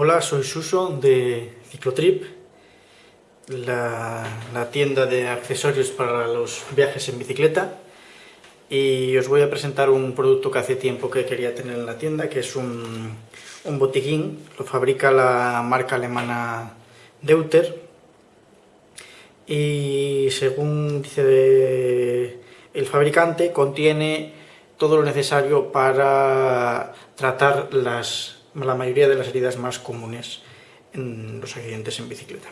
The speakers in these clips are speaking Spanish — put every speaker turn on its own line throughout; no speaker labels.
Hola, soy Suso de Ciclotrip, la, tienda de accesorios para los viajes en bicicleta. Y os voy a presentar un producto que hace tiempo que quería tener en la tienda, que es un, un botiquín, lo fabrica la marca alemana Deuter. Y según dice el fabricante contiene todo lo necesario para tratar las la mayoría de las heridas más comunes en los accidentes en bicicleta.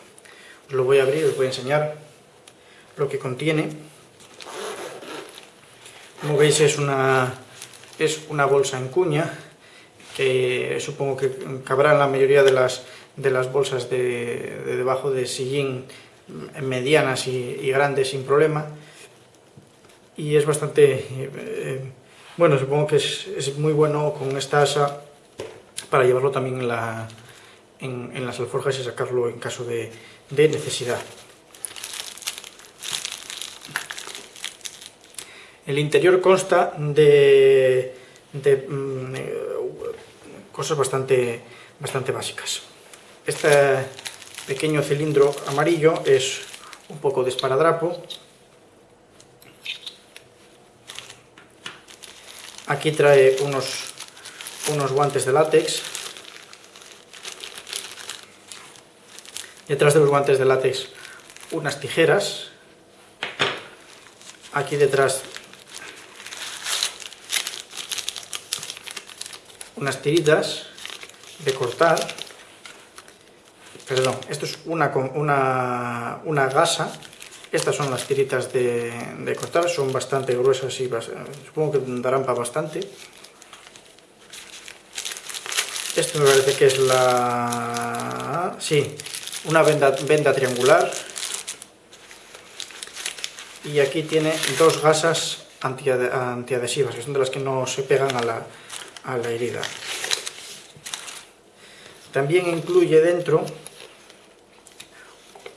Os lo voy a abrir, os voy a enseñar lo que contiene. Como veis es una, es una bolsa en cuña, que supongo que cabrá en la mayoría de las, de las bolsas de, debajo de sillín medianas y, grandes sin problema. Y es bastante... Eh, bueno, supongo que es, es muy bueno con esta asa para llevarlo también en, la, en, las alforjas y sacarlo en caso de, necesidad. El interior consta de, mm, cosas bastante, bastante básicas. Este pequeño cilindro amarillo es un poco de esparadrapo. Aquí trae unos unos guantes de látex. Detrás de los guantes de látex unas tijeras. Aquí detrás unas tiritas de cortar. Perdón, esto es una, una, una gasa. Estas son las tiritas de, de cortar, son bastante gruesas y supongo que darán para bastante. Esto me parece que es la... sí, una venda, venda triangular. Y aquí tiene dos gasas antiadhesivas, que son de las que no se pegan a la, a la herida. También incluye dentro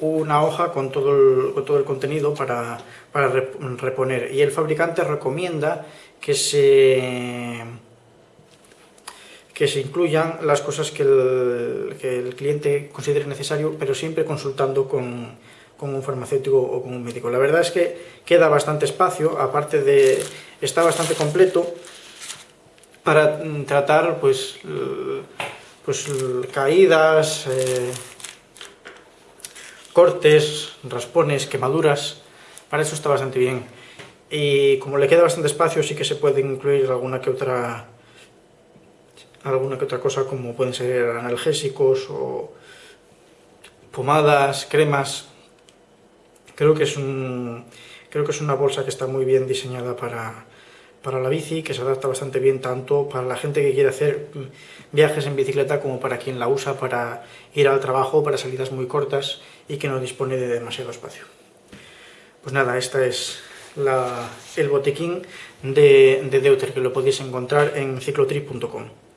una hoja con todo el, con todo el contenido para, para reponer. Y el fabricante recomienda que se que se incluyan las cosas que el, cliente considere necesario, pero siempre consultando con, un farmacéutico o con un médico. La verdad es que queda bastante espacio, aparte de... está bastante completo para mm, tratar pues, pues caídas, eh, cortes, raspones, quemaduras, para eso está bastante bien. Y como le queda bastante espacio, sí que se puede incluir alguna que otra alguna que otra cosa como pueden ser analgésicos o pomadas, cremas. Creo que es, un, creo que es una bolsa que está muy bien diseñada para, para la bici, que se adapta bastante bien tanto para la gente que quiere hacer viajes en bicicleta como para quien la usa para ir al trabajo, para salidas muy cortas y que no dispone de demasiado espacio. Pues nada, esta es la, el botequín de, de Deuter, que lo podéis encontrar en ciclotrip.com.